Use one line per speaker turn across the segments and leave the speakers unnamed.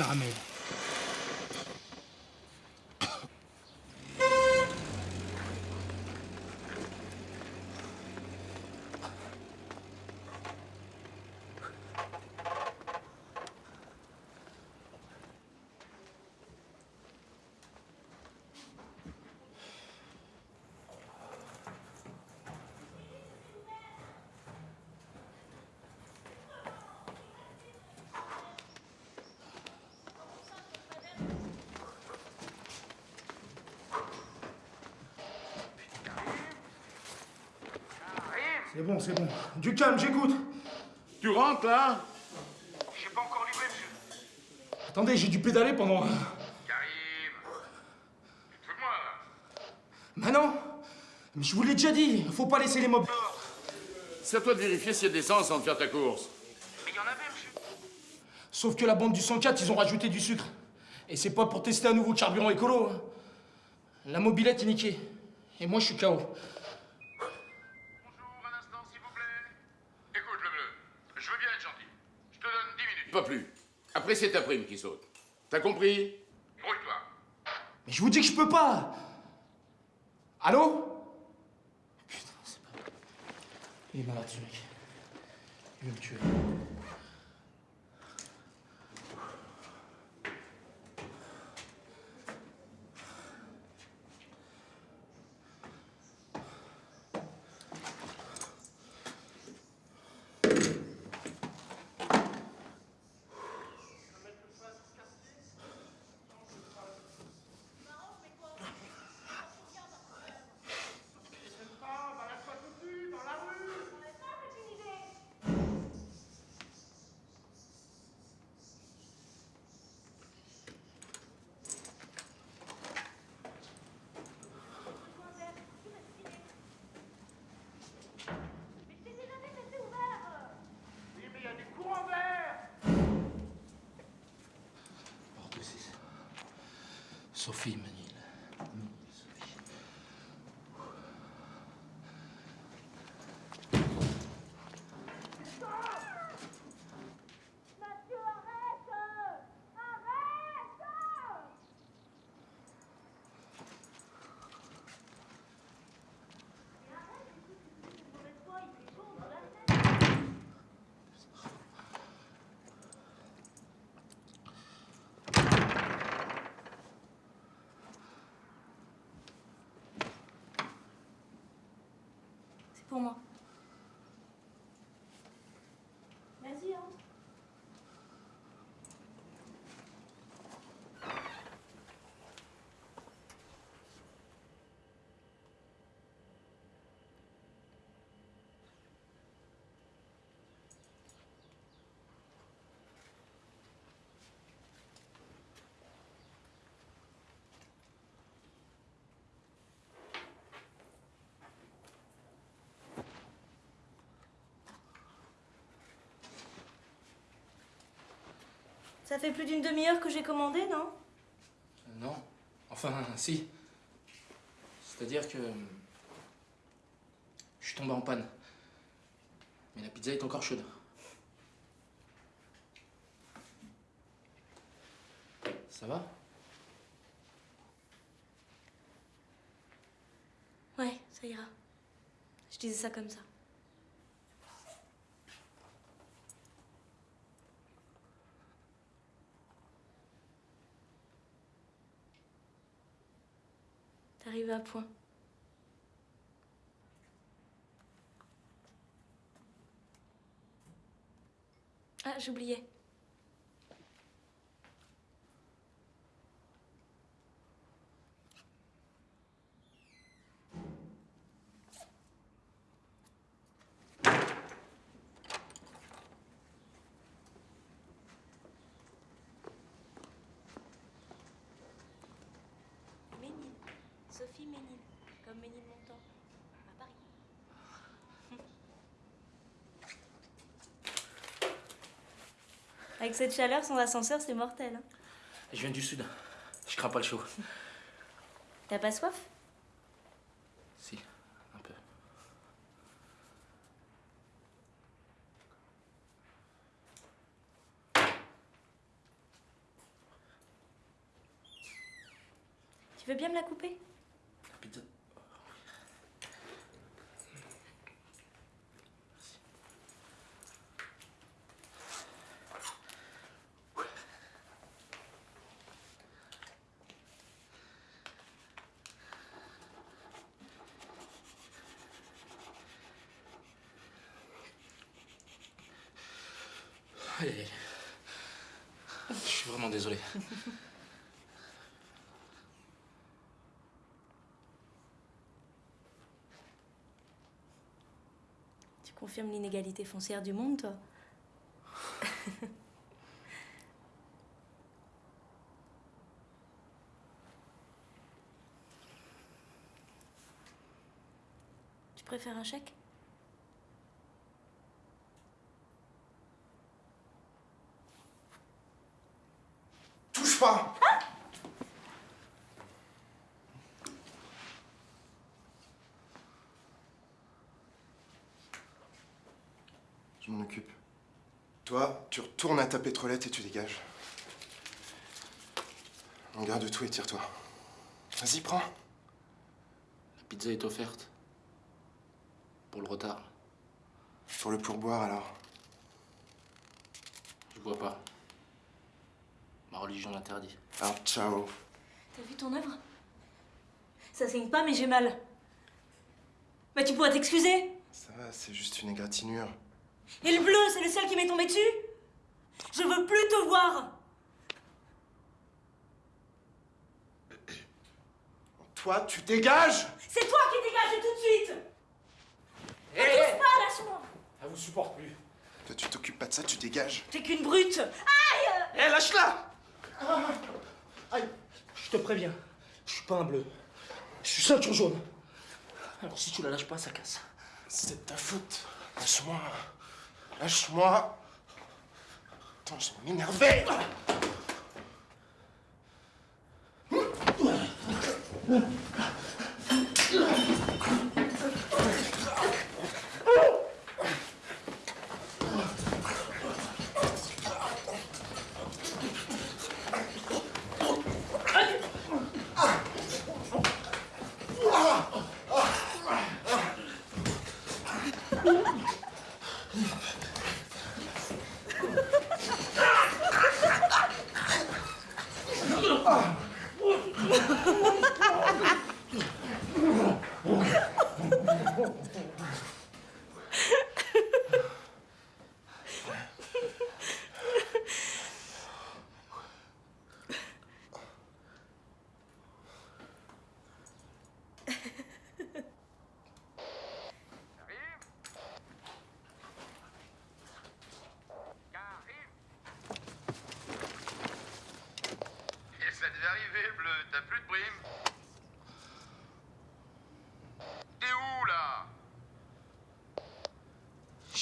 啥也没有 C'est bon, c'est bon. Du calme, j'écoute.
Tu rentres là
J'ai pas encore livré, monsieur.
Attendez, j'ai dû pédaler pendant...
Karim Tu te fous de moi, là
Mais non Mais je vous l'ai déjà dit, faut pas laisser les mobs.
C'est à toi de vérifier s'il y a de l'essence avant de faire ta course.
Mais il y en avait, monsieur.
Sauf que la bande du 104, ils ont rajouté du sucre. Et c'est pas pour tester un nouveau carburant écolo. hein. La mobilette est niquée. Et moi, je suis KO.
Pas plus. Après, c'est ta prime qui saute. T'as compris?
Brouille-toi.
Mais je vous dis que je peux pas Allô? Putain, c'est pas... Il est malade, ce mec. Il veut me tuer.
Oui, mais il y a des courants verts.
Porte 6. Sophie Manil. Sophie.
Mathieu, arrête Arrête Mais arrête, écoute, c'est une mauvaise foi, il fait chaud, on doit la fenêtre. C'est pour moi. Vas-y, entre. Ça fait plus d'une demi-heure que j'ai commandé, non?
Non. Enfin, si. C'est-à-dire que... Je suis tombé en panne. Mais la pizza est encore chaude. Ça va?
Ouais, ça ira. Je disais ça comme ça. T'arrives à point. Ah, j'oubliais. Sophie Ménil, comme Ménilmontant, à Paris. Avec cette chaleur, sans ascenseur, c'est mortel. Hein.
Je viens du sud. Je crains pas le chaud.
T'as pas soif?
Si, un peu.
Tu veux bien me la couper?
Je suis vraiment désolé.
Tu confirmes l'inégalité foncière du monde, toi? Tu préfères un chèque
Touche pas Je m'en occupe. Toi, tu retournes à ta pétrolette et tu dégages. On garde tout et tire-toi. Vas-y, prends.
La pizza est offerte. Pour le retard.
Pour le pourboire, alors.
Je vois pas. Ma religion l'interdit.
Alors, ciao.
T'as vu ton œuvre? Ça saigne pas, mais j'ai mal. Bah, tu pourrais t'excuser
Ça va, c'est juste une égratignure.
Et le bleu, c'est le ciel qui m'est tombé dessus? Je veux plus te voir
Toi, tu dégages
C'est toi qui dégages tout de suite
Hé
Touche pas, lâche-moi
Elle vous supporte plus.
Toi, tu t'occupes pas de ça, tu dégages.
T'es qu'une brute Aïe
Hé, lâche-la Aïe Je te préviens, je suis pas un bleu. Je suis ceinture jaune. Alors si tu la lâches pas, ça casse.
C'est de ta faute. Lâche-moi. Lâche-moi. Attends, je vais m'énerver.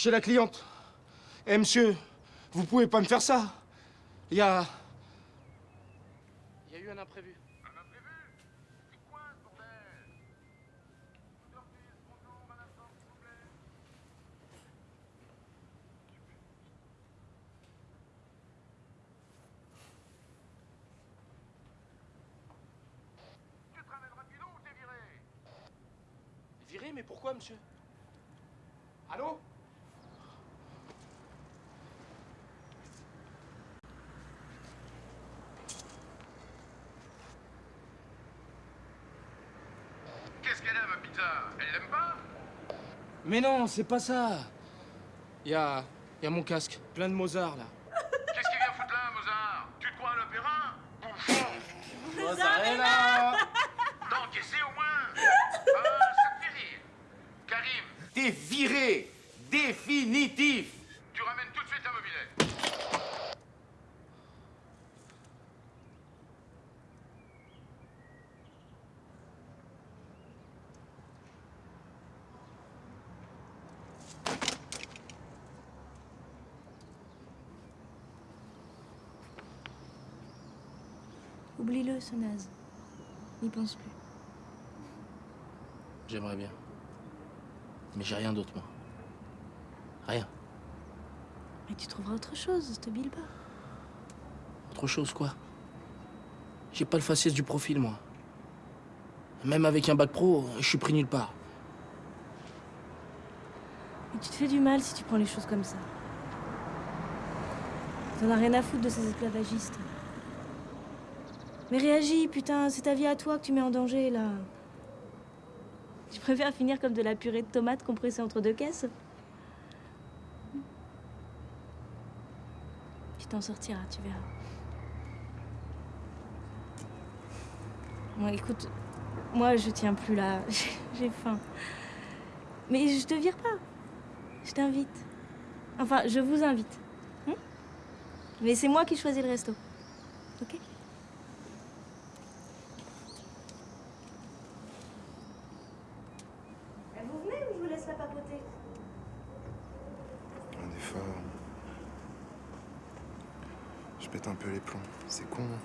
Chez la cliente. Eh monsieur, vous pouvez pas me faire ça. Il y a. Il y a eu un imprévu.
Un imprévu C'est quoi, ce bordel? Bonjour, madame s'il vous plaît? Tu te ramènes ou t'es viré?
Viré, mais pourquoi, monsieur? Allô
Qu'est-ce Elle l'aime pas
Mais non, c'est pas ça. Il y a. Y a mon casque, plein de Mozart là.
Qu'est-ce qu'il vient foutre là, Mozart? Tu te crois à l'opéra? Bouffon
Mozzarella
D'encaisser au moins. Ah, ça te fait rire. Karim,
T'es viré. Définitif
tu ramènes tout de suite ta mobilette
Ce naze. N'y pense plus.
J'aimerais bien. Mais j'ai rien d'autre, moi. Rien.
Mais tu trouveras autre chose, te bile pas.
Autre chose, quoi? J'ai pas le faciès du profil, moi. Même avec un bac pro, je suis pris nulle part.
Et tu te fais du mal si tu prends les choses comme ça. T'en as rien à foutre de ces esclavagistes. Mais réagis, putain, c'est ta vie à toi que tu mets en danger, là. Tu préfères finir comme de la purée de tomates compressée entre deux caisses Tu t'en sortiras, tu verras. Bon, écoute, moi, je tiens plus là. J'ai faim. Mais je te vire pas. Je t'invite. Enfin, je vous invite. Hein Mais c'est moi qui choisis le resto. Ok Eh, Vous venez ou je vous laisse la papoter
Des fois. Je pète un peu les plombs. C'est con. hein.